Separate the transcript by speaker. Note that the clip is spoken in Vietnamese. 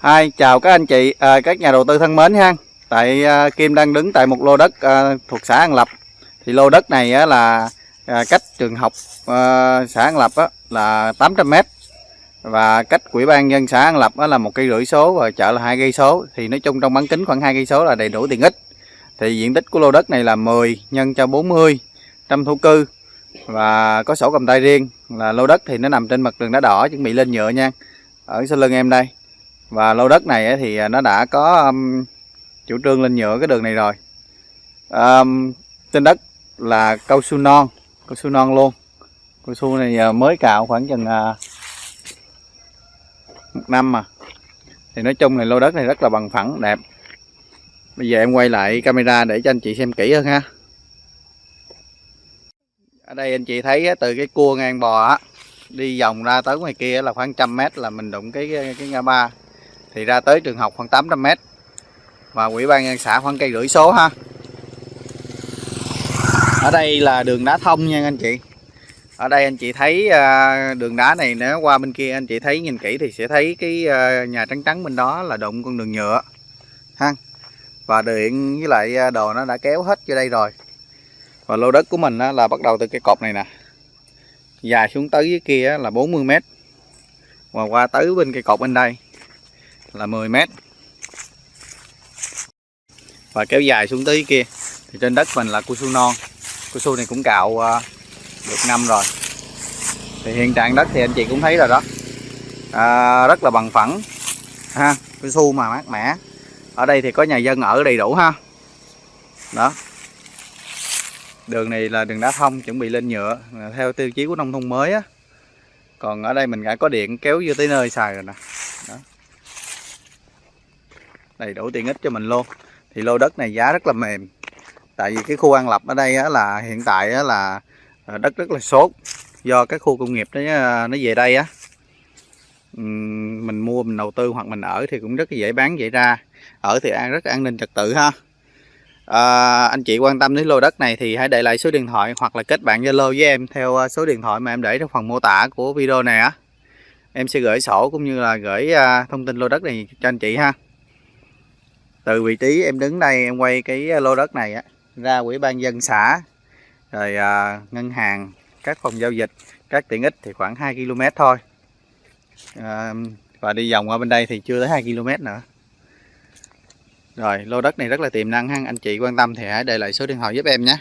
Speaker 1: Hai, chào các anh chị, à, các nhà đầu tư thân mến ha. Tại à, Kim đang đứng tại một lô đất à, thuộc xã An Lập. Thì lô đất này á, là à, cách trường học à, xã An Lập á, là 800 m và cách quỹ ban nhân xã An Lập á, là một cây rưỡi số và chợ là hai cây số. Thì nói chung trong bán kính khoảng hai cây số là đầy đủ tiện ích. Thì diện tích của lô đất này là 10 nhân cho 40 trăm thổ cư và có sổ cầm tay riêng là lô đất thì nó nằm trên mặt đường đá đỏ chuẩn bị lên nhựa nha ở sau lưng em đây và lô đất này thì à, nó đã có um, chủ trương lên nhựa cái đường này rồi. Um, trên đất là cao su non cao su non luôn. Cao su này à, mới cạo khoảng chừng uh, một năm mà. Thì nói chung này lô đất này rất là bằng phẳng đẹp. Bây giờ em quay lại camera để cho anh chị xem kỹ hơn ha. Ở đây anh chị thấy từ cái cua ngang bò á đi vòng ra tới ngoài kia là khoảng trăm mét là mình đụng cái cái ngã ba thì ra tới trường học khoảng 800 mét. Và quỹ ban nhân xã khoảng cây rưỡi số ha. Ở đây là đường đá thông nha anh chị. Ở đây anh chị thấy à, đường đá này nếu qua bên kia anh chị thấy nhìn kỹ thì sẽ thấy cái à, nhà trắng trắng bên đó là đụng con đường nhựa ha. Và điện với lại à, đồ nó đã kéo hết vô đây rồi. Và lô đất của mình là bắt đầu từ cái cột này nè. Dài xuống tới dưới kia là 40 mét. Và qua tới bên cây cột bên đây là 10 mét. Và kéo dài xuống tới kia thì trên đất mình là cu su non. Cu su này cũng cạo à, được năm rồi. Thì hiện trạng đất thì anh chị cũng thấy rồi đó. À, rất là bằng phẳng ha cu su mà mát mẻ. Ở đây thì có nhà dân ở đầy đủ ha. Đó. Đường này là đường đá thông chuẩn bị lên nhựa theo tiêu chí của nông thôn mới á. Còn ở đây mình đã có điện kéo vô tới nơi xài rồi nè. Đó đầy đủ tiện ích cho mình luôn. Thì lô đất này giá rất là mềm. Tại vì cái khu an lập ở đây á, là hiện tại á, là à, đất rất là sốt. Do cái khu công nghiệp nó à, nó về đây á mình mua mình đầu tư hoặc mình ở thì cũng rất dễ bán dễ ra. Ở thì an rất an ninh trật tự ha. À, anh chị quan tâm đến lô đất này thì hãy để lại số điện thoại hoặc là kết bạn Zalo với em theo à, số điện thoại mà em để trong phần mô tả của video này á. Em sẽ gửi sổ cũng như là gửi thông tin lô đất này cho anh chị ha từ vị trí em đứng đây em quay cái ờ, lô đất này á ra quỹ ban dân xã rồi à, ngân hàng các phòng giao dịch các tiện ích thì khoảng 2 km thôi. À, và đi vòng qua bên đây thì chưa tới 2 km nữa. Rồi lô đất này rất là tiềm năng ha anh chị quan tâm thì hãy để lại số điện thoại giúp em nhé.